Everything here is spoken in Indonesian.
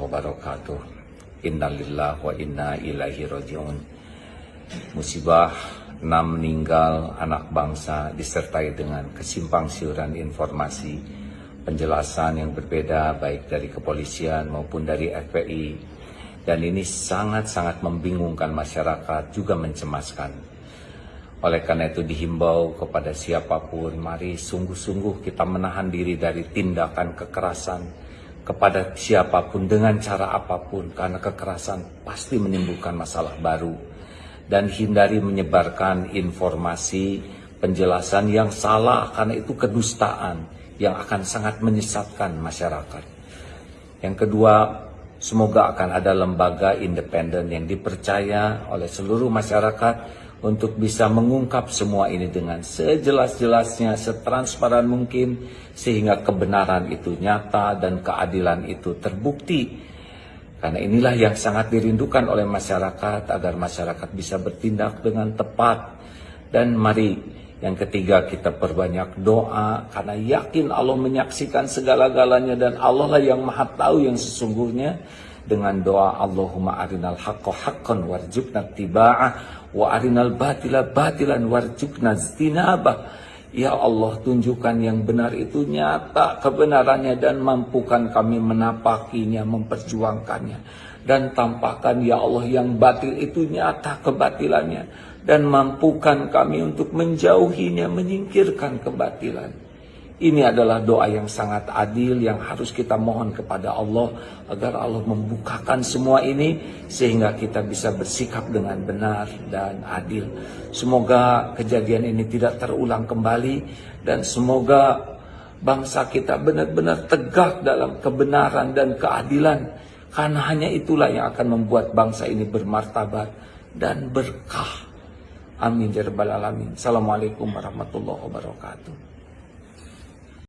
wabarakatuh. Innalillah wa inna ilaihi rajiun. Musibah enam meninggal anak bangsa disertai dengan kesimpang siuran informasi penjelasan yang berbeda baik dari kepolisian maupun dari FPI dan ini sangat-sangat membingungkan masyarakat juga mencemaskan. Oleh karena itu dihimbau kepada siapa pun mari sungguh-sungguh kita menahan diri dari tindakan kekerasan kepada siapa pun dengan cara apa pun karena kekerasan pasti menimbulkan masalah baru dan hindari menyebarkan informasi penjelasan yang salah karena itu kedustaan yang akan sangat menyesatkan masyarakat. Yang kedua, semoga akan ada lembaga independen yang dipercaya oleh seluruh masyarakat untuk bisa mengungkap semua ini dengan sejelas-jelasnya, setransparan mungkin, sehingga kebenaran itu nyata dan keadilan itu terbukti. Karena inilah yang sangat dirindukan oleh masyarakat agar masyarakat bisa bertindak dengan tepat. Dan mari yang ketiga kita perbanyak doa karena yakin Allah menyaksikan segala-galanya dan Allah lah yang maha tahu yang sesungguhnya dengan doa Allahumma arinal haqqo haqqan warjukna tiba'ah wa arinal batila batilan warjukna zinabah Ya Allah tunjukkan yang benar itu nyata kebenarannya dan mampukan kami menapakinya, memperjuangkannya. Dan tampakkan ya Allah yang batil itu nyata kebatilannya. Dan mampukan kami untuk menjauhinya, menyingkirkan kebatilan. Ini adalah doa yang sangat adil yang harus kita mohon kepada Allah agar Allah membukakan semua ini sehingga kita bisa bersikap dengan benar dan adil. Semoga kejadian ini tidak terulang kembali dan semoga bangsa kita benar-benar tegak dalam kebenaran dan keadilan karena hanya itulah yang akan membuat bangsa ini bermartabat dan berkah. Amin ya alamin. Assalamualaikum warahmatullahi wabarakatuh.